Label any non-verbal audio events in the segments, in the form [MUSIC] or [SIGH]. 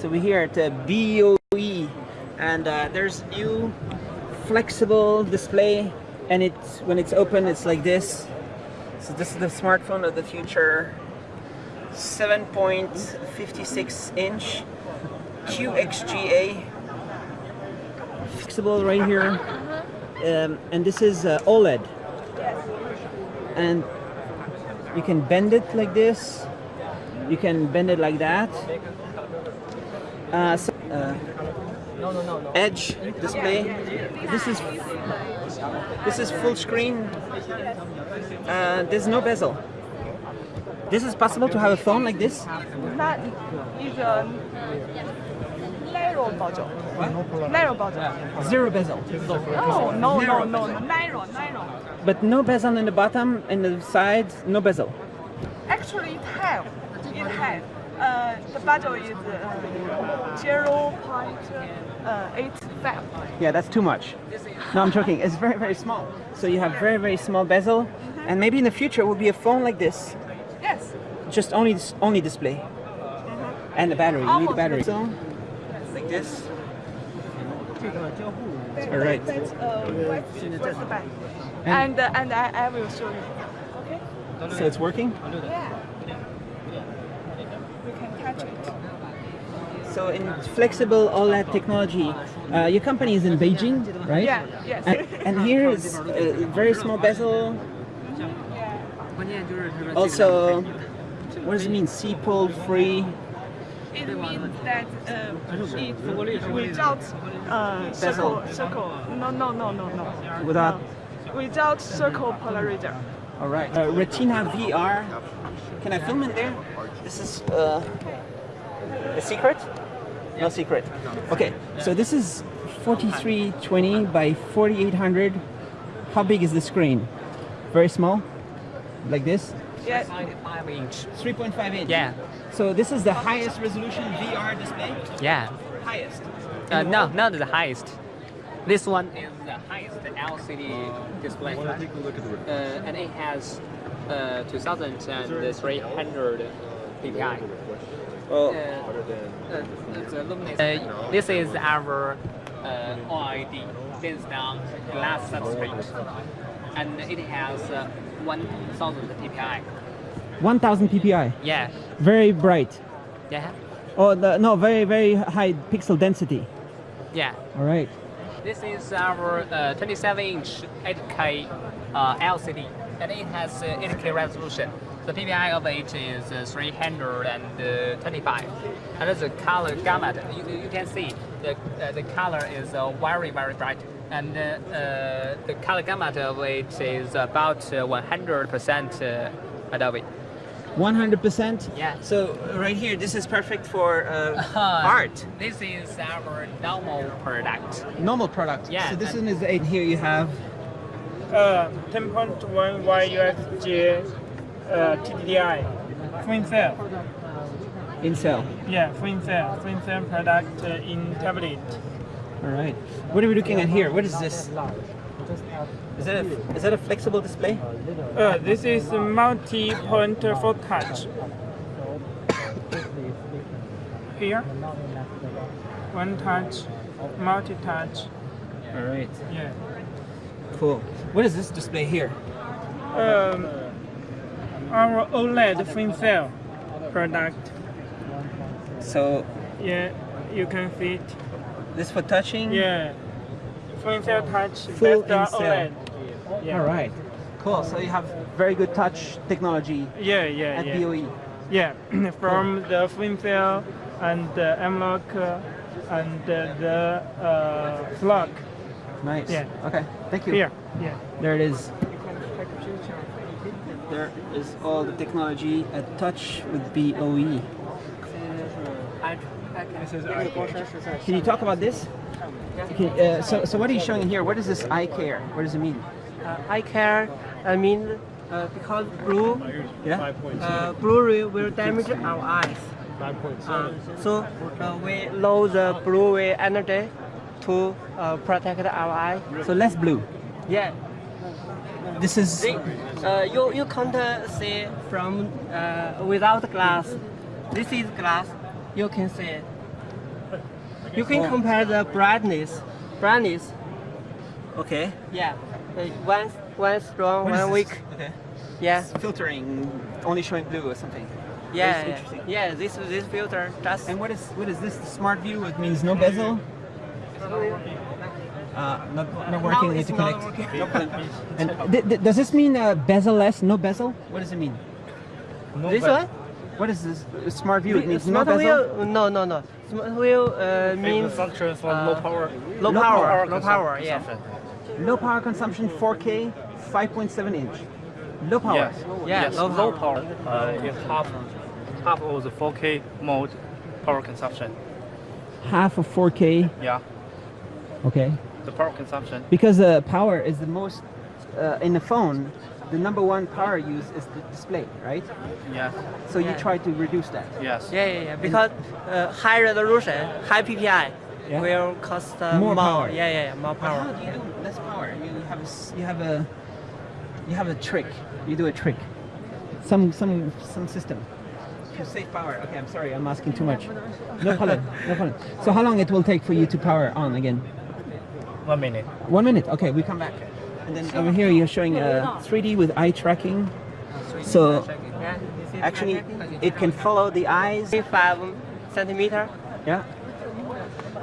So we're here at the BOE and uh, there's new flexible display and it's when it's open it's like this. So this is the smartphone of the future. 7.56 inch QXGA flexible right here. Um, and this is uh, OLED and you can bend it like this. You can bend it like that uh, so, uh, edge display this is this is full screen uh, there's no bezel this is possible to have a phone like this That is a narrow budget. Narrow budget. zero bezel Oh, no, no, no, no, narrow, narrow. but no bezel in the bottom and the sides no bezel Actually, it have. It have. Uh, the budget is uh, 0 0.85. Yeah, that's too much. No, I'm joking. It's very, very small. So you have very, very small bezel, and maybe in the future it will be a phone like this, Yes. just only only display, and the battery. You need the battery. like- So, like this. All right. That's uh, what's, what's the back. And, uh, and I, I will show you. Okay? So it's working. Yeah. You can touch it. So in flexible OLED technology, uh, your company is in Beijing, right? Yeah, yes. And, and here is a very small bezel. Also, what does it mean? C-pole free. It means that uh, it without uh, circle, circle. No, no, no, no, no. Without- No. Without circle polarizer. All right. Uh, Retina VR. Can I film in there? This is uh, a secret? No secret. Okay. So this is 4320 by 4800. How big is the screen? Very small, like this. Yeah. 5 inch. 3.5 inch. Yeah, So this is the highest resolution VR display. yeah. Highest. Uh, no, not the highest. This one is the highest LCD display. Uh, and it has uh, 2300 ppi. Oh. Uh, uh, it's a luminous. Uh, this is our uh, OLED based on glass substrate, and it has uh, 1000 ppi. 1000 ppi. Yeah, Very bright. yeah, Oh the, no, very very high pixel density. yeah. All right. This is our uh, 27-inch 8K uh, LCD, and it has uh, 8K resolution. The PPI of it is uh, 325, and the color gamut you, you can see the uh, the color is uh, very very bright, and uh, uh, the color gamut of it is about 100% uh, Adobe. 100%. Yeah. So right here, this is perfect for uh, Uh, [LAUGHS] art. This is our normal product. Normal product. Yeah, So this one is. Here you have. Uh, 10.1 Y UFJ uh, TDDI. Twin cell. In cell. Yeah, twin cell. Twin cell product uh, in tablet. All right. What are we looking at here? What is this? Is that a, is that a flexible display? Uh, this is multi-point for touch. Here, one touch, multi-touch. All right. Yeah. Cool. What is this display here? Um, our OLED twin cell product. So Yeah, you can fit. this for touching. Yeah, twin cell touch. Full. OLED. Yeah. All right. Cool. So you have very good touch technology Yeah, yeah, at yeah. BOE. Yeah, [CLEARS THROAT] from the twin cell and the M-Lock uh, and uh, the uh, flock. Nice. Yeah. Okay. Thank you. Here, yeah. There it is. You can take a picture. There is all the technology at touch with. BOE. Can you talk about this? Okay, uh, so, so what are you showing here? What is this eye care? What does it mean? uh, eye care, I mean, uh, because blue, Yeah. uh, blue ray will damage our eyes. Uh, so uh, we load the blue ray energy to uh, protect our eye. So less blue. Yeah. This is uh, you you can't see from uh, without glass. This is glass. You can see You can Oh. compare the brightness. Brightness, Okay. yeah. Uh, one one strong, What one weak. Okay. Yeah, Filtering, only showing blue or something. yeah, yeah. interesting. yeah. This this filter just And what is what is this? The smart view? It means no bezel. Uh, not, not working. Need to connect. working. No [LAUGHS] problem. And th- th- does this mean uh, bezel-less, no bezel? What does it mean? this one. What is this? Smart view. It means no Smart bezel. wheel? No, no, no. Smart wheel uh, Means means function for uh, low power. low low power, power low power. Yeah. Low power consumption, 4K, 5.7 inch. Low power. Yes. Yeah, yes. low low power. power. Uh, is half half of the 4K mode power consumption. Half of 4K. Yeah, Okay. the power consumption. Because uh, power is the most uh, in the phone. The number one power use is the display, right? Yes, So you try to reduce that. yes. Yeah, yeah, yeah. Because uh, high resolution, high PPI Yeah. will cost uh, More power. Yeah, yeah, yeah, more But how do you do less power? You have a, s- you have a you have a trick. You do a trick. Some some some system. To save power. Okay, I'm sorry. I'm asking too much. No problem. No problem. So how long it will take for you to power on again? One minute. One minute. Okay, we come back. And then over here you're showing uh, 3D with eye tracking. So Yeah, you see the actually it can follow the eyes. five centimeter. Yeah.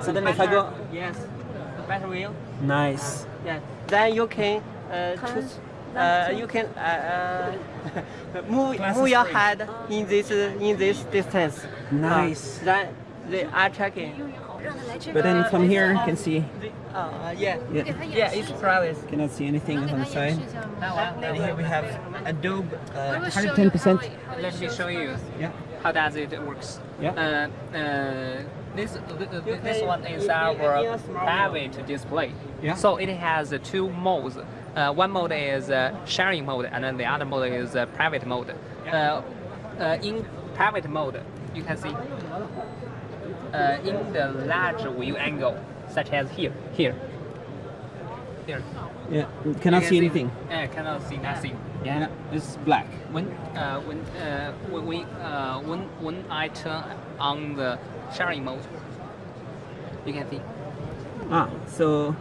So then if I go Yes, the battery wheel. nice. Yeah. Then you can uh, choose. Uh, you can uh, uh, [LAUGHS] move move your head in this in this distance. Nice. Uh, then the eye tracking. But then from here you can see Uh, yeah. yeah, Yeah, it's private. cannot see anything on the side. 那我 And here we have Adobe uh, 110%. let me show you Yeah. how does it works. Yeah. Uh, uh, this th- this one is in- in- our in a small private display. Yeah. So it has uh, two modes. Uh, one mode is uh, sharing mode, and then the other mode is uh, private mode. Uh, uh, in private mode, you can see uh, in the large view angle, such as here, here, here. Yeah. Cannot can see anything. Uh, cannot see nothing. Yeah. It's black. when uh, when uh, when we uh, when when I turn on the sharing mode, you can see. Ah, so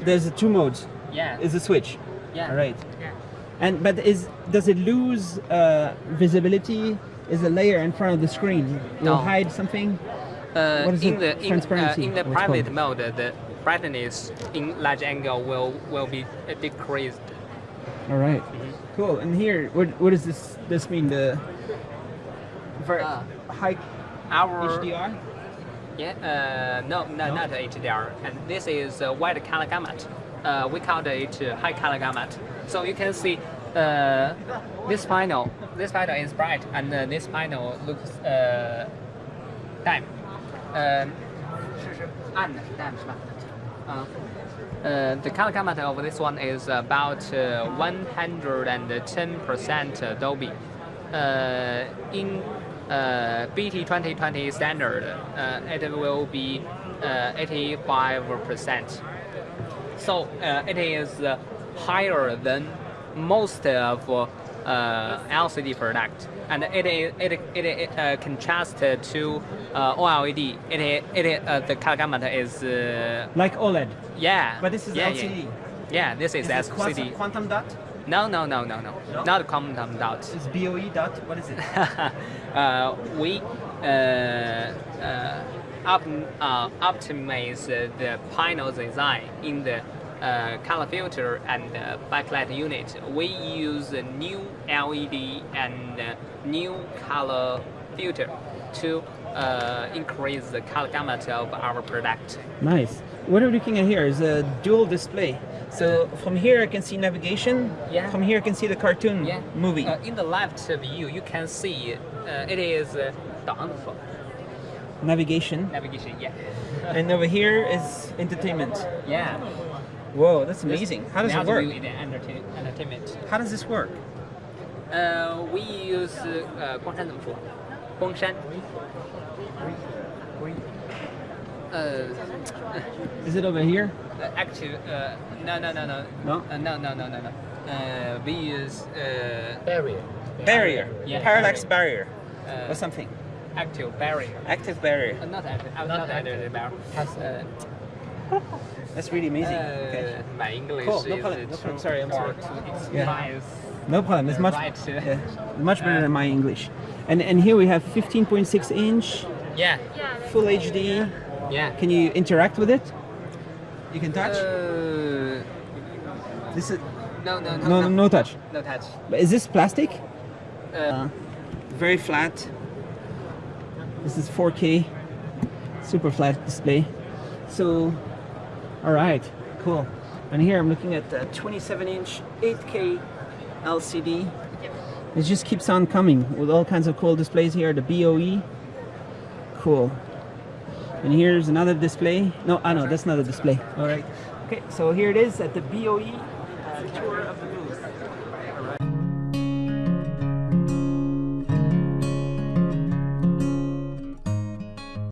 there's two modes. Yeah. Is a switch. yeah. All right. Yeah. And but is does it lose uh, visibility? Is a layer in front of the screen will No. hide something? Uh, in the in, uh, in the private mode, the brightness in large angle will will be uh, decreased. All right. Cool. And here, what what does this this mean? The very Ah. high Our HDR. yeah uh, no, no not HDR, and this is uh, wide color gamut. Uh, we call it uh, high color gamut. So you can see uh, this panel. This panel is bright, and uh, this panel looks uh, dim. Ehm, uh, uh, the color gamut of this one is about uh, 110% uh, Adobe. Uh, in BT 2020 standard, it will be 85%. So it is higher than most of LCD product and it it it, it uh, contrast to uh, OLED. It it uh, the color gamut is uh, Like OLED. yeah. But this is yeah, LCD. Yeah. Yeah, this is, Is LCD. quantum dot? No, no, no, no, no, No? not quantum dot. It's BOE dot? What is it? [LAUGHS] uh, we uh, uh, op, uh, optimize the panel design in the uh, color filter and uh, backlight unit, we use a new LED and uh, new color filter to uh, increase the color gamut of our product. Nice. What are we looking at here is a dual display. So from here I can see navigation, yeah. from here I can see the cartoon yeah. movie. Uh, in the left view you can see uh, it is the Navigation? Navigation, yeah. and over here is entertainment. [LAUGHS] Yeah. Whoa, that's amazing. This How does it work? entertainment. How does this work? Uh, we use uh, 光栅怎么说？光栅。Uh, is it over here? Uh, uh, no, no, no, no. No? Uh, no, no, no, no, no. Uh, we use... Uh, barrier. Barrier. Yeah. Parallax barrier. barrier. Uh, or something. Active barrier. Active barrier. Uh, not active. Uh, not, not active. active barrier. Has, uh, that's really amazing. uh, Okay. my English Cool, no is problem, uh, no problem. Sorry, I'm sorry. Yeah. No problem. It's much Right. yeah, much better than my English. And and here we have 15.6 inch Yeah, full HD. yeah. Can you interact with it? You can touch. Uh, this is no, no, no, no no, no touch. no touch. But is this plastic? Uh, Very flat. This is 4K, super flat display. So, all right, cool. And here I'm looking at the 27 inch 8K LCD. It just keeps on coming with all kinds of cool displays here. The BOE, cool. And here's another display. No, ah, I know that's not a display. All right. Okay, so here it is at the BOE